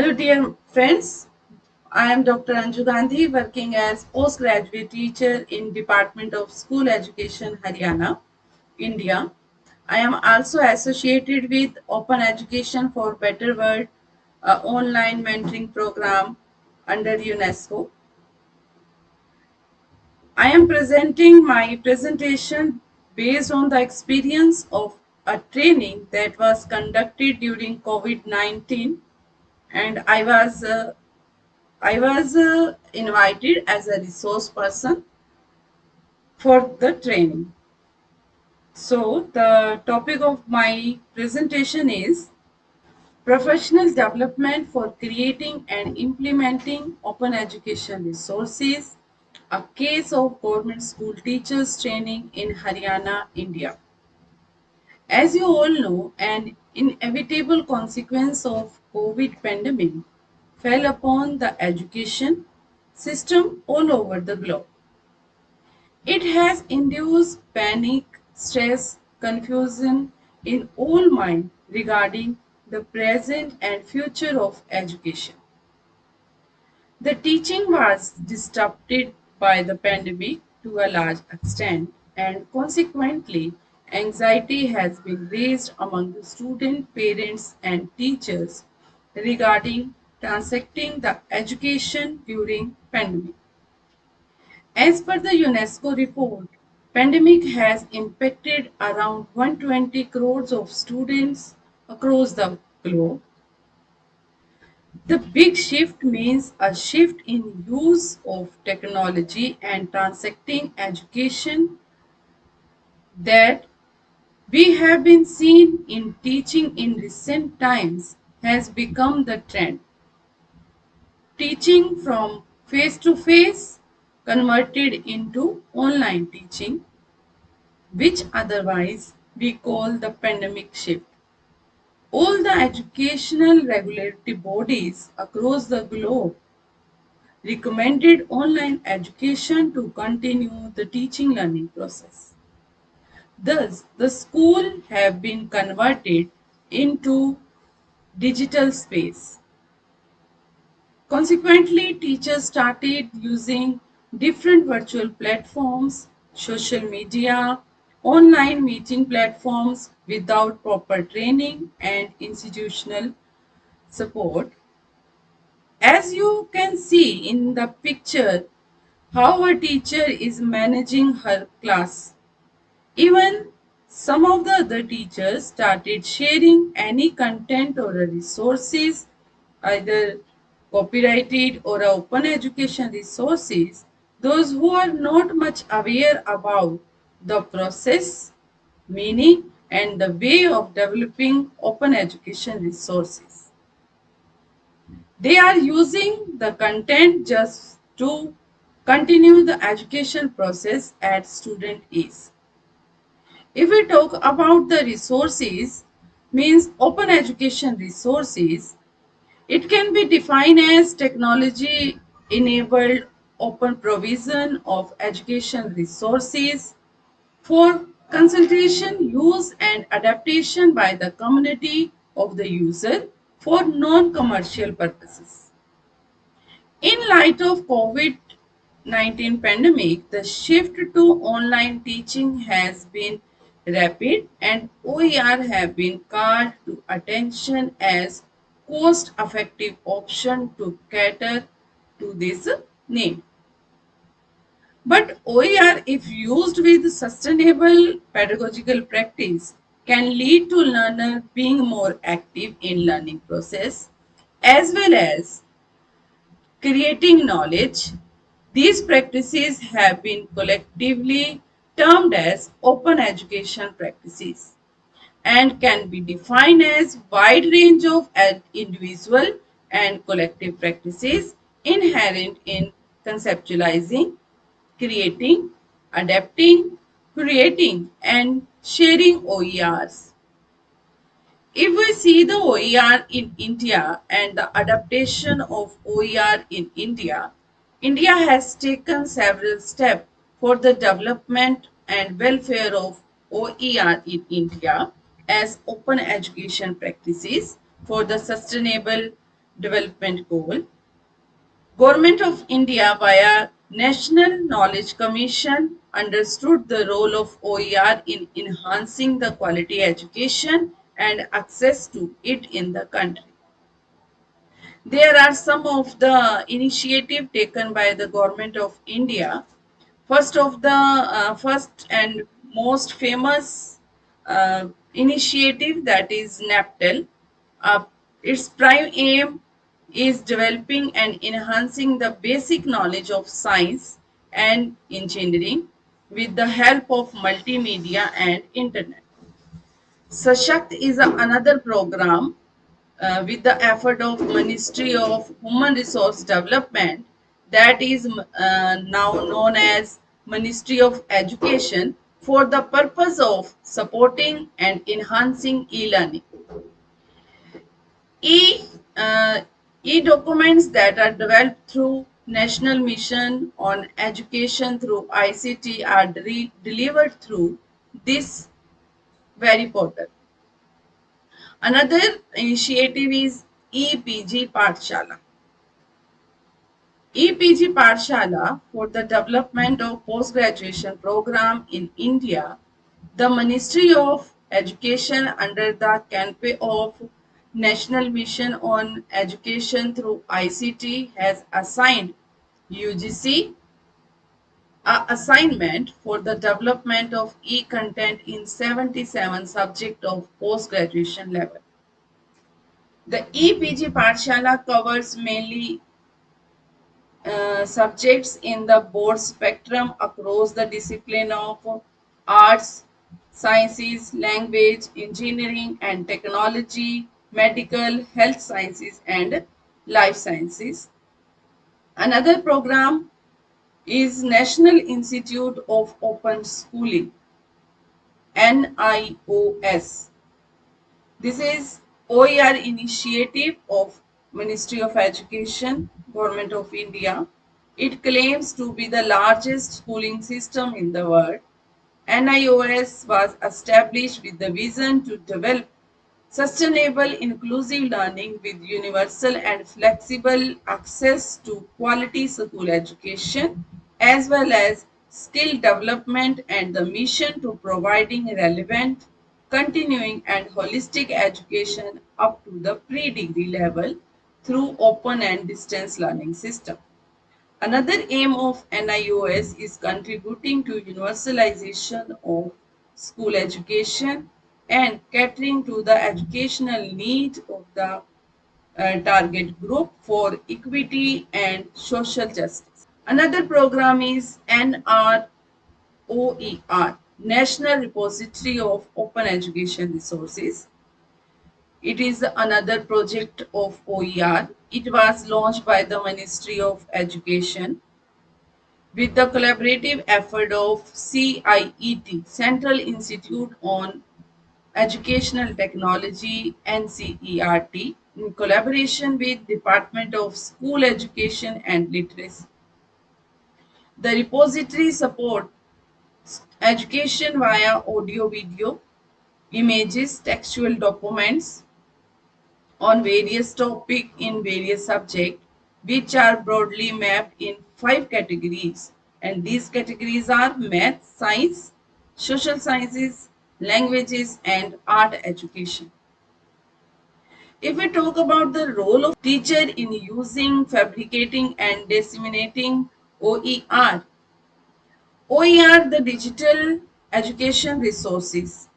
Hello dear friends, I am Dr. Anju Gandhi working as postgraduate teacher in Department of School Education Haryana, India. I am also associated with Open Education for Better World, a online mentoring program under UNESCO. I am presenting my presentation based on the experience of a training that was conducted during COVID-19 and I was uh, I was uh, invited as a resource person for the training. So the topic of my presentation is professional development for creating and implementing open education resources, a case of government school teachers training in Haryana, India. As you all know, an inevitable consequence of COVID pandemic fell upon the education system all over the globe. It has induced panic, stress, confusion in all minds regarding the present and future of education. The teaching was disrupted by the pandemic to a large extent and consequently anxiety has been raised among the student, parents and teachers regarding transacting the education during pandemic. As per the UNESCO report, pandemic has impacted around 120 crores of students across the globe. The big shift means a shift in use of technology and transacting education that we have been seen in teaching in recent times has become the trend. Teaching from face to face converted into online teaching, which otherwise we call the pandemic shift. All the educational regulatory bodies across the globe recommended online education to continue the teaching learning process. Thus, the school have been converted into digital space. Consequently, teachers started using different virtual platforms, social media, online meeting platforms without proper training and institutional support. As you can see in the picture, how a teacher is managing her class. Even some of the other teachers started sharing any content or resources, either copyrighted or open education resources, those who are not much aware about the process, meaning and the way of developing open education resources. They are using the content just to continue the education process at student ease. If we talk about the resources, means open education resources, it can be defined as technology enabled open provision of education resources for consultation, use and adaptation by the community of the user for non-commercial purposes. In light of COVID-19 pandemic, the shift to online teaching has been rapid and OER have been called to attention as cost-effective option to cater to this need. But OER, if used with sustainable pedagogical practice, can lead to learner being more active in learning process as well as creating knowledge. These practices have been collectively termed as open education practices and can be defined as wide range of individual and collective practices inherent in conceptualizing, creating, adapting, creating and sharing OERs. If we see the OER in India and the adaptation of OER in India, India has taken several steps for the development and welfare of OER in India as open education practices for the sustainable development goal. Government of India via National Knowledge Commission understood the role of OER in enhancing the quality education and access to it in the country. There are some of the initiative taken by the government of India. First of the uh, first and most famous uh, initiative that is NPTEL. Uh, its prime aim is developing and enhancing the basic knowledge of science and engineering with the help of multimedia and internet. Sakshat is another program uh, with the effort of Ministry of Human Resource Development that is uh, now known as Ministry of Education for the purpose of supporting and enhancing e-learning. E, uh, e-documents that are developed through National Mission on Education through ICT are de delivered through this very portal. Another initiative is EPG Pathshala. EPG Pathshala for the development of post-graduation program in India, the Ministry of Education under the canopy of National Mission on Education through ICT has assigned UGC a assignment for the development of e-content in 77 subjects of post-graduation level. The EPG Pathshala covers mainly uh, subjects in the board spectrum across the discipline of arts, sciences, language, engineering and technology, medical, health sciences and life sciences. Another program is National Institute of Open Schooling, NIOS. This is OER initiative of Ministry of Education, Government of India. It claims to be the largest schooling system in the world. NIOS was established with the vision to develop sustainable inclusive learning with universal and flexible access to quality school education as well as skill development and the mission to providing relevant, continuing and holistic education up to the pre-degree level through open and distance learning system. Another aim of NIOS is contributing to universalization of school education and catering to the educational need of the uh, target group for equity and social justice. Another program is NROER, National Repository of Open Education Resources. It is another project of OER. It was launched by the Ministry of Education with the collaborative effort of CIET, Central Institute on Educational Technology, NCERT, in collaboration with Department of School Education and Literacy. The repository supports education via audio video, images, textual documents on various topic in various subject which are broadly mapped in five categories and these categories are math, science, social sciences, languages and art education. If we talk about the role of teacher in using, fabricating and disseminating OER. OER, the digital education resources,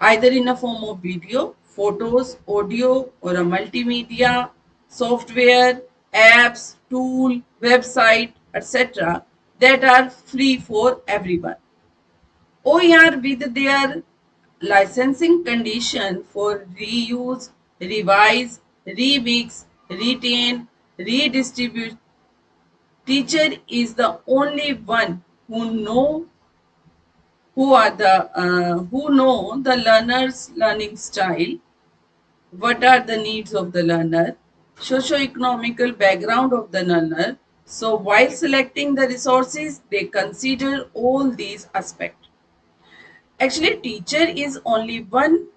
either in a form of video, photos, audio, or a multimedia, software, apps, tool, website, etc. that are free for everyone. OER with their licensing condition for reuse, revise, remix, retain, redistribute, teacher is the only one who know who are the uh, who know the learner's learning style what are the needs of the learner? Socio-economical background of the learner. So while selecting the resources they consider all these aspects. Actually teacher is only one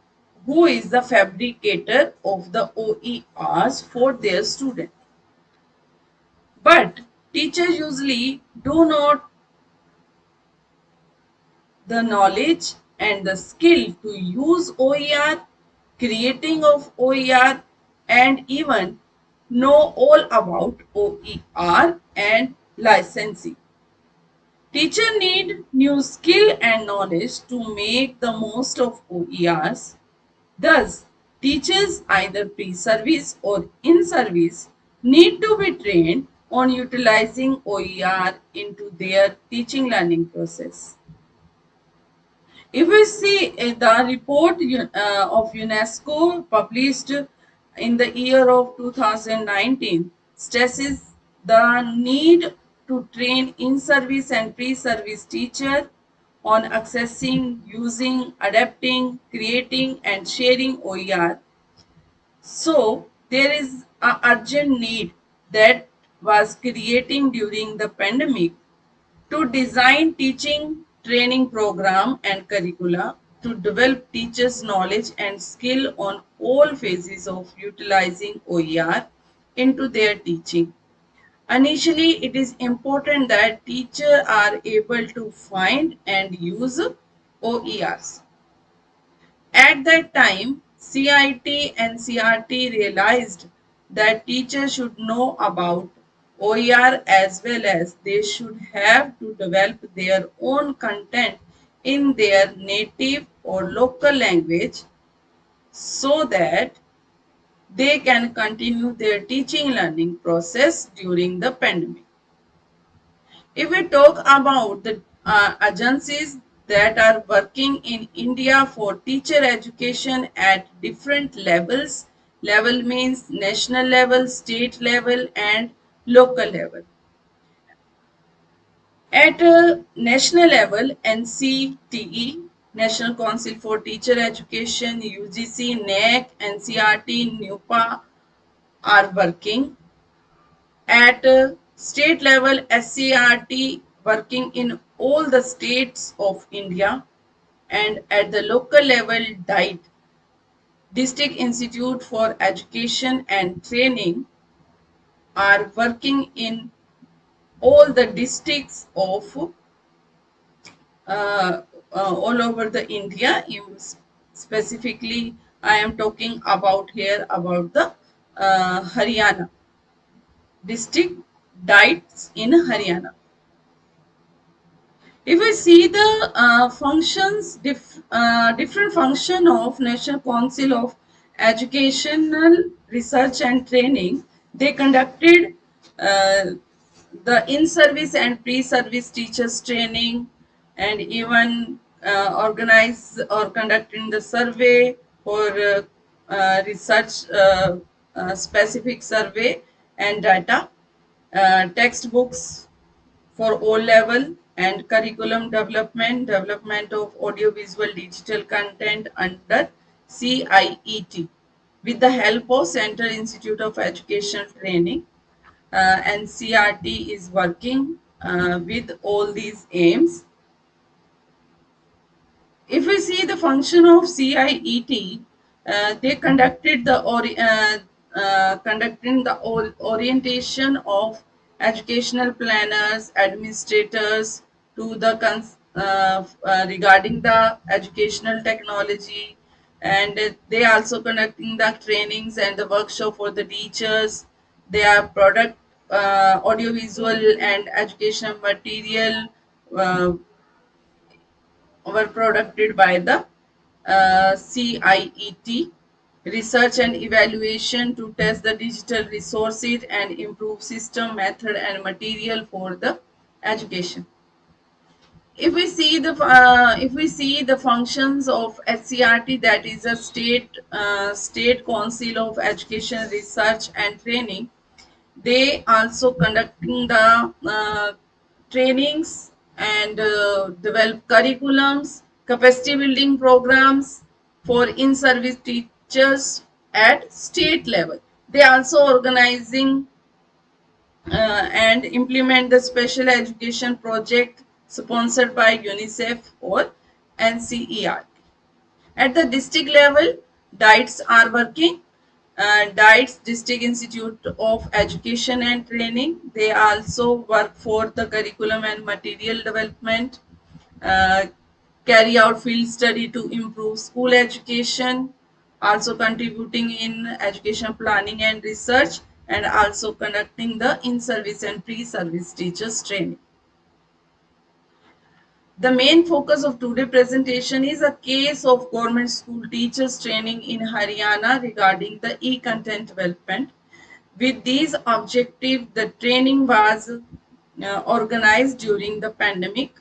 who is the fabricator of the OERs for their student. But teachers usually do not the knowledge and the skill to use OER, creating of OER and even know all about OER and licensing. Teacher need new skill and knowledge to make the most of OERs. Thus, teachers either pre-service or in-service need to be trained on utilizing OER into their teaching learning process. If we see uh, the report uh, of UNESCO published in the year of 2019 stresses the need to train in-service and pre-service teacher on accessing, using, adapting, creating and sharing OER. So there is an urgent need that was creating during the pandemic to design teaching training program and curricula to develop teachers knowledge and skill on all phases of utilizing OER into their teaching. Initially, it is important that teachers are able to find and use OERs. At that time, CIET and CRT realized that teachers should know about OER as well as they should have to develop their own content in their native or local language so that they can continue their teaching learning process during the pandemic. If we talk about the uh, agencies that are working in India for teacher education at different levels, level means national level, state level and local level. At a national level, NCTE, National Council for Teacher Education, UGC, NAAC, NCERT, NUEPA are working. At a state level, SCERT working in all the states of India and at the local level, DIET, District Institute for Education and Training are working in all the districts of uh, uh, all over the India. specifically, I am talking about here about the uh, Haryana district diets in Haryana. If we see the uh, functions, dif uh, different function of National Council of Educational Research and Training, they conducted uh, the in-service and pre-service teachers training and even uh, or conducting the survey for uh, uh research uh, uh, specific survey and data, textbooks for O level and curriculum development, development of audiovisual digital content under CIET with the help of Central Institute of Education Training uh, and CRT is working uh, with all these aims. If we see the function of CIET, uh, they conducted the uh, uh, conducting the orientation of educational planners, administrators to the uh, regarding the educational technology, and they also conducting the trainings and the workshop for the teachers. They are product uh, audiovisual and educational material uh, were produced by the uh, CIET research and evaluation to test the digital resources and improve system method and material for the education if we see the uh, if we see the functions of SCERT that is a state uh, state council of education research and training they also conducting the uh, trainings and uh, develop curriculums capacity building programs for in-service teachers at state level. They also organizing uh, and implement the special education project sponsored by UNICEF or NCERT. At the district level, DIETS are working. Uh, DIETS, District Institute of Education and Training, they also work for the curriculum and material development, uh, carry out field study to improve school education, also contributing in education planning and research, and also conducting the in-service and pre-service teachers training. The main focus of today's presentation is a case of government school teachers training in Haryana regarding the e-content development. With these objectives, the training was uh, organized during the pandemic.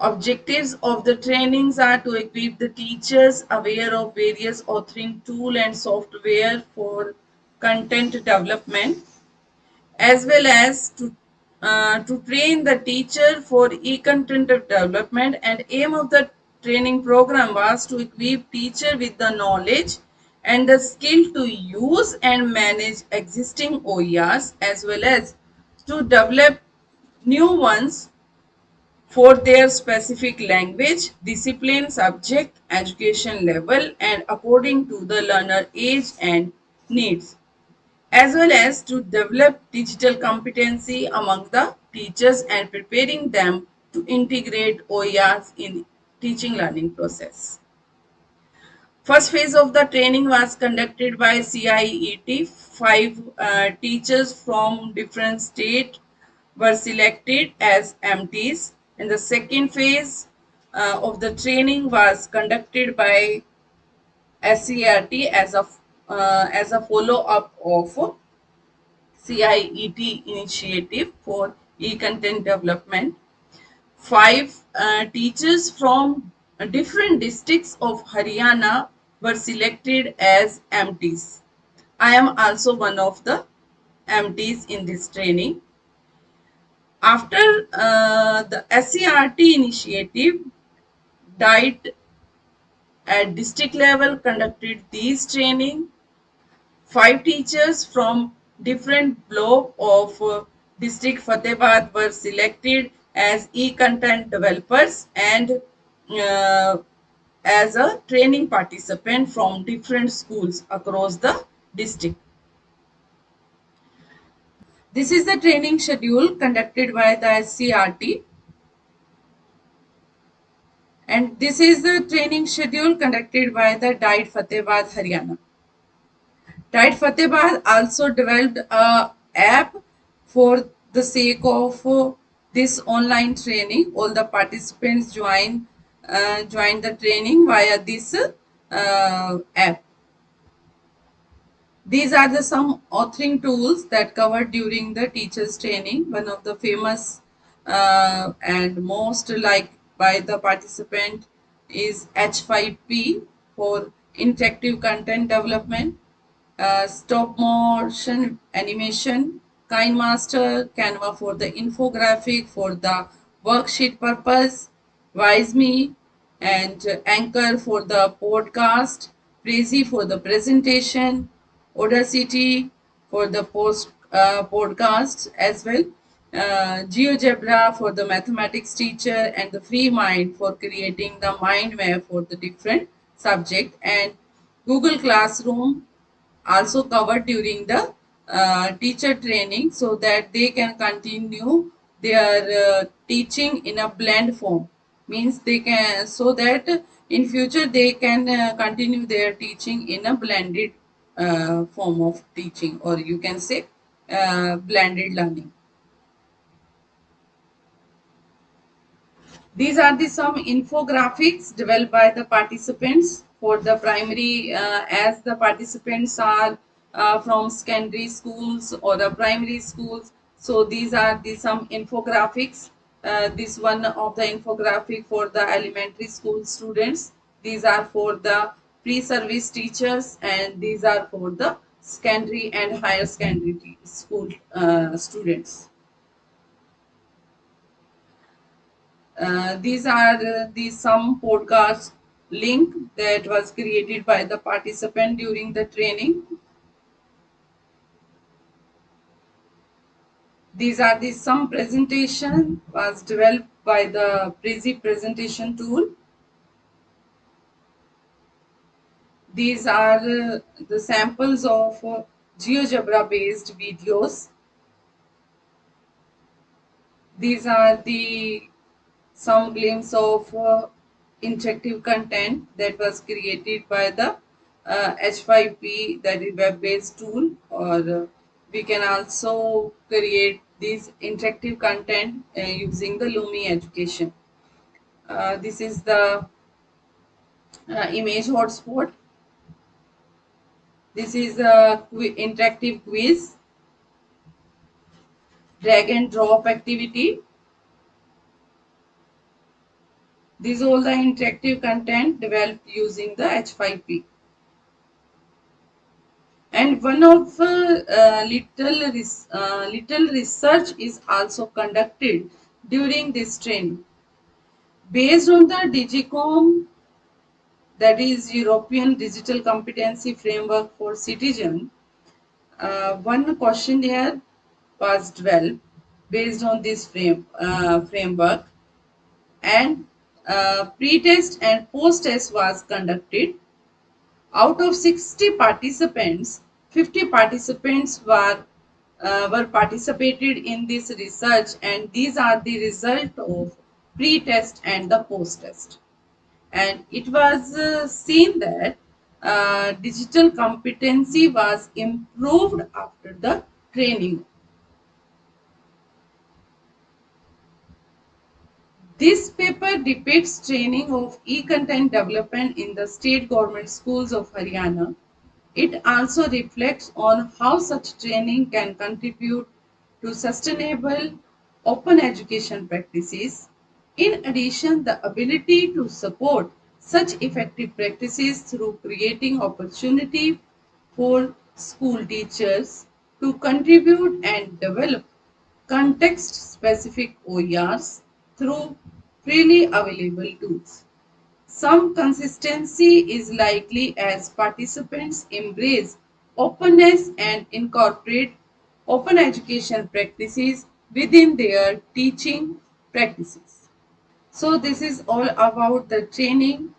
Objectives of the trainings are to equip the teachers aware of various authoring tool and software for content development as well as to uh, to train the teacher for e-content development and aim of the training program was to equip teacher with the knowledge and the skill to use and manage existing OERs as well as to develop new ones for their specific language, discipline, subject, education level and according to the learner age and needs as well as to develop digital competency among the teachers and preparing them to integrate OERs in teaching learning process. First phase of the training was conducted by CIET. Five uh, teachers from different states were selected as MTs. And the second phase uh, of the training was conducted by SCERT as a uh, as a follow-up of CIET initiative for e-content development. Five uh, teachers from different districts of Haryana were selected as MTs. I am also one of the MTs in this training. After uh, the SCERT initiative, DIET at district level conducted these training Five teachers from different block of uh, district Fatehabad were selected as e-content developers and uh, as a training participant from different schools across the district. This is the training schedule conducted by the SCERT. And this is the training schedule conducted by the DIET Fatehabad Haryana. DIET Fatehabad also developed a app for the sake of uh, this online training. All the participants join uh, join the training via this uh, app. These are the some authoring tools that covered during the teachers training. One of the famous uh, and most liked by the participant is H5P for interactive content development uh, stop motion animation, KineMaster, Canva for the infographic for the worksheet purpose, WiseMe, and Anchor for the podcast, Prezi for the presentation, Audacity for the post uh, podcast as well, uh, GeoGebra for the mathematics teacher, and the FreeMind for creating the mind map for the different subject, and Google Classroom also covered during the uh, teacher training so that they can continue their uh, teaching in a blend form. Means they can so that in future they can uh, continue their teaching in a blended uh, form of teaching or you can say uh, blended learning. These are the some infographics developed by the participants for the primary uh, as the participants are uh, from secondary schools or the primary schools. So these are the some infographics. Uh, this one of the infographic for the elementary school students. These are for the pre-service teachers and these are for the secondary and higher secondary school uh, students. Uh, these are the some podcasts link that was created by the participant during the training. These are the some presentation was developed by the Prezi presentation tool. these are uh, the samples of uh, GeoGebra based videos. These are the some glimpse of uh, interactive content that was created by the uh, H5P that is web based tool or uh, we can also create this interactive content uh, using the Lumi education. Uh, this is the uh, image hotspot. This is a interactive quiz, drag and drop activity. These all the interactive content developed using the H5P. And one of uh, little, res uh, little research is also conducted during this training. Based on the DigComp that is European Digital Competency Framework for Citizen, uh, one questionnaire was developed based on this frame, uh, framework and uh, pre-test and post-test was conducted. Out of 60 participants, 50 participants were uh, were participated in this research and these are the result of pre-test and the post-test and it was uh, seen that uh, digital competency was improved after the training. This paper depicts training of e-content development in the state government schools of Haryana. It also reflects on how such training can contribute to sustainable open education practices in addition, the ability to support such effective practices through creating opportunity for school teachers to contribute and develop context-specific OERs through freely available tools. Some consistency is likely as participants embrace openness and incorporate open education practices within their teaching practices. So this is all about the training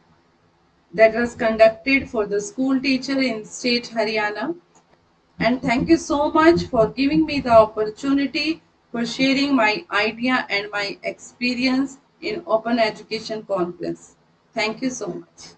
that was conducted for the school teacher in state Haryana. And thank you so much for giving me the opportunity for sharing my idea and my experience in Open Education Conference. Thank you so much.